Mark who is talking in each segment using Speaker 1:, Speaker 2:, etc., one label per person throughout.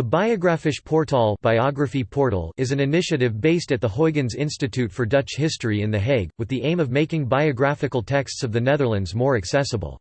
Speaker 1: The Biografisch Portaal Biography Portal is an initiative based at the Huygens Institute for Dutch History in The Hague, with the aim of making biographical texts of the Netherlands more accessible.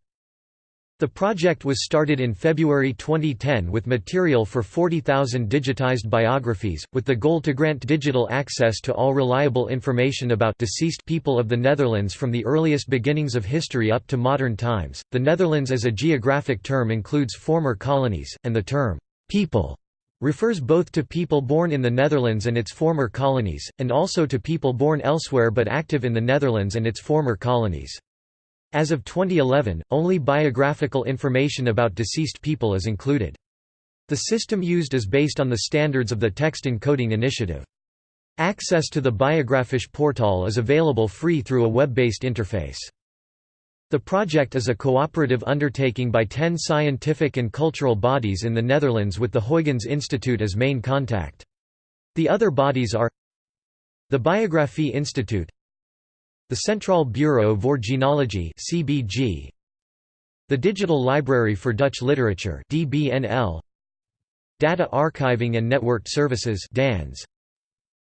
Speaker 1: The project was started in February 2010 with material for 40,000 digitized biographies, with the goal to grant digital access to all reliable information about deceased people of the Netherlands from the earliest beginnings of history up to modern times. The Netherlands as a geographic term includes former colonies, and the term people refers both to people born in the Netherlands and its former colonies, and also to people born elsewhere but active in the Netherlands and its former colonies. As of 2011, only biographical information about deceased people is included. The system used is based on the standards of the Text Encoding Initiative. Access to the Biografisch Portaal is available free through a web-based interface. The project is a cooperative undertaking by ten scientific and cultural bodies in the Netherlands with the Huygens Institute as main contact. The other bodies are the Biografie Institute the Centraal Bureau voor Genealogie CBG the Digital Library for Dutch Literature DBNL Data Archiving and Networked Services DANS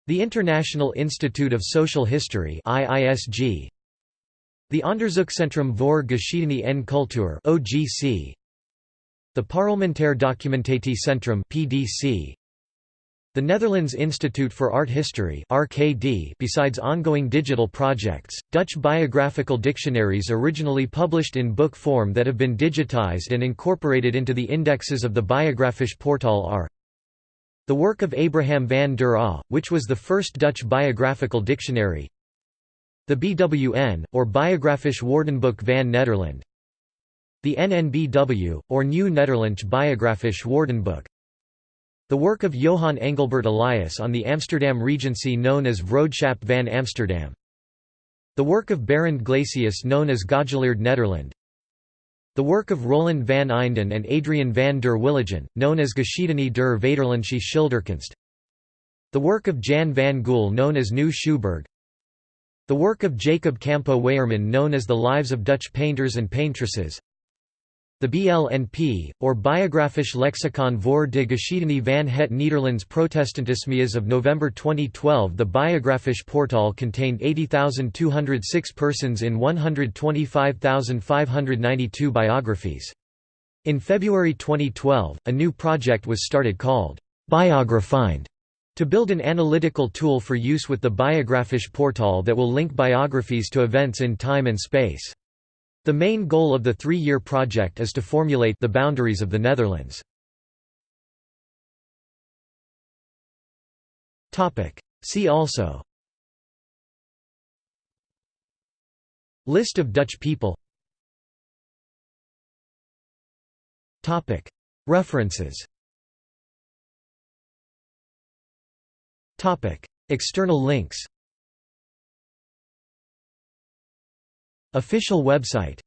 Speaker 1: the International Institute of Social History IISG the Onderzoekcentrum voor Geschiedenis en Cultuur OGC the Parlementair Documentatie PDC the Netherlands Institute for Art History (RKD). Besides ongoing digital projects, Dutch biographical dictionaries originally published in book form that have been digitized and incorporated into the indexes of the Biografisch Portaal are the work of Abraham van der Aa, which was the first Dutch biographical dictionary, the BWN, or Biografisch Woordenboek van Nederland, the NNBW, or New Nederlands Biografisch Woordenboek, the work of Johan Engelbert Elias on the Amsterdam Regency known as Vroedschap van Amsterdam. The work of Barend Glasius known as Godgeleerd Nederland. The work of Roeland van Eynden and Adrian van der Willigen, known as Geschiedenis der Vaderlandse Schilderkunst. The work of Jan van Gool known as Nieuw Schouburg. The work of Jacob Campo Weyerman known as The Lives of Dutch Painters and Paintresses. The BLNP, or Biografisch Lexicon voor de Geschiedenis van het Nederlands Protestantisme of November 2012 The Biografisch Portaal contained 80,206 persons in 125,592 biographies. In February 2012, a new project was started called BiographyNet to build an analytical tool for use with the Biografisch Portaal that will link biographies to events in time and space. The main goal of the three-year project is to formulate the boundaries of the Netherlands. See also. List of Dutch people. References External links. Official website